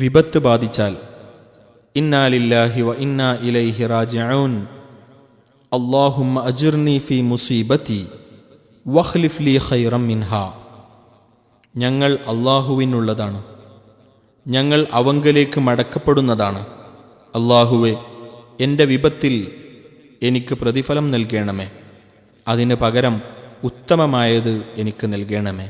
വിപത്ത് ബാധിച്ചാൽ. ഇന്നാലില്ലാഹി വ ഇന്നാ ഇലൈഹി റാജിഊൻ. അല്ലാഹുമ്മ അജിർനി ഫി മുസീബത്തി വഖ്ലിഫ് ലി ഖൈറം മിൻഹ. ഞങ്ങൾ അള്ളാഹുവിനുള്ളതാണ് ഞങ്ങൾ അവങ്കലേക്ക് മടക്കപ്പെടുന്നതാണ്. അള്ളാഹുവെ എന്റെ വിപത്തിൽ എനിക്ക് പ്രതിഫലം നൽകണമേ. അതിന് പകരം ഉത്തമമായത് എനിക്ക് നൽകണമേ.